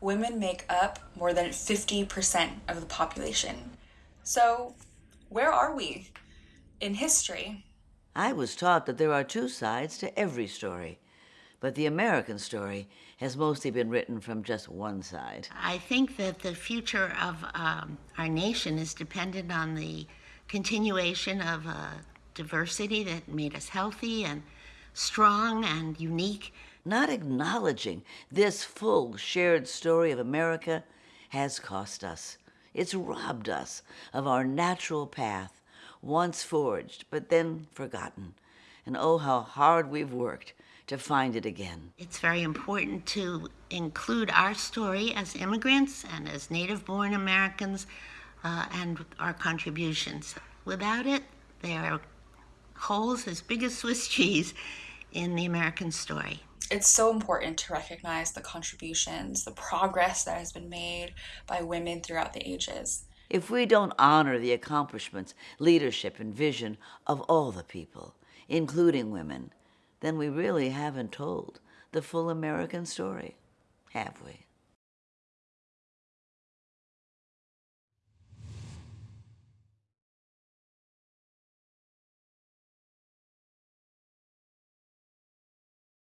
women make up more than 50% of the population. So, where are we in history? I was taught that there are two sides to every story, but the American story has mostly been written from just one side. I think that the future of um, our nation is dependent on the continuation of uh, diversity that made us healthy and strong and unique. Not acknowledging this full shared story of America has cost us. It's robbed us of our natural path, once forged, but then forgotten. And oh, how hard we've worked to find it again. It's very important to include our story as immigrants and as native born Americans uh, and our contributions. Without it, there are holes as big as Swiss cheese in the American story. It's so important to recognize the contributions, the progress that has been made by women throughout the ages. If we don't honor the accomplishments, leadership, and vision of all the people, including women, then we really haven't told the full American story, have we?